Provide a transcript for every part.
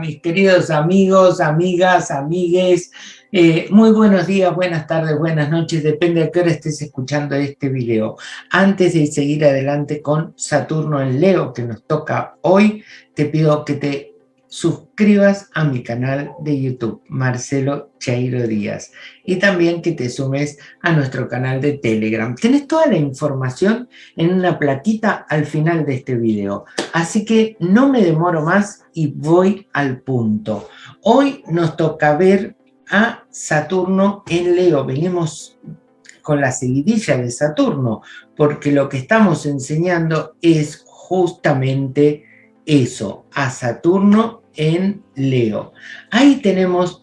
mis queridos amigos, amigas, amigues. Eh, muy buenos días, buenas tardes, buenas noches, depende de qué hora estés escuchando este video. Antes de seguir adelante con Saturno en Leo, que nos toca hoy, te pido que te suscribas a mi canal de YouTube, Marcelo Chairo Díaz, y también que te sumes a nuestro canal de Telegram. Tienes toda la información en una plaquita al final de este video, así que no me demoro más y voy al punto. Hoy nos toca ver a Saturno en Leo, venimos con la seguidilla de Saturno, porque lo que estamos enseñando es justamente eso, a Saturno en Leo. Ahí tenemos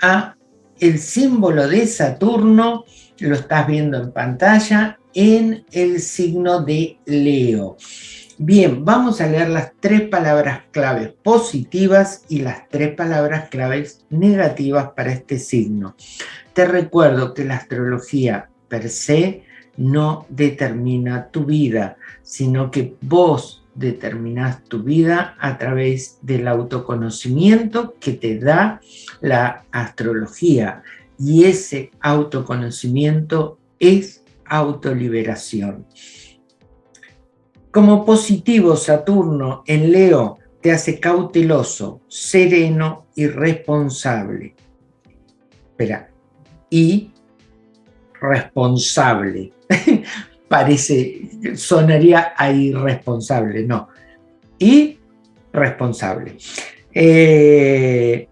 a el símbolo de Saturno, lo estás viendo en pantalla, en el signo de Leo. Bien, vamos a leer las tres palabras claves positivas y las tres palabras claves negativas para este signo. Te recuerdo que la astrología per se no determina tu vida, sino que vos determinas tu vida a través del autoconocimiento que te da la astrología y ese autoconocimiento es autoliberación. Como positivo Saturno en Leo te hace cauteloso, sereno y responsable. Espera, y responsable. parece, sonaría a irresponsable, no. Y responsable. Eh,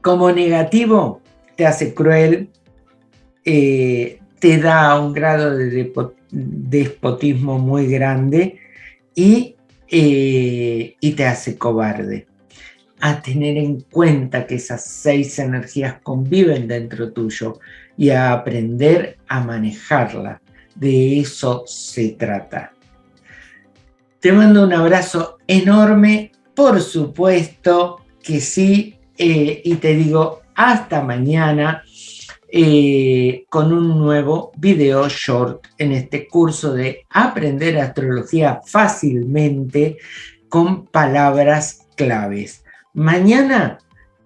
como negativo, te hace cruel, eh, te da un grado de despotismo muy grande y, eh, y te hace cobarde. A tener en cuenta que esas seis energías conviven dentro tuyo y a aprender a manejarla. De eso se trata. Te mando un abrazo enorme, por supuesto que sí, eh, y te digo hasta mañana eh, con un nuevo video short en este curso de aprender astrología fácilmente con palabras claves. Mañana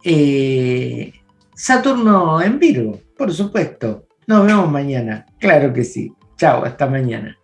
eh, Saturno en Virgo, por supuesto. Nos vemos mañana. Claro que sí. Chao, hasta mañana.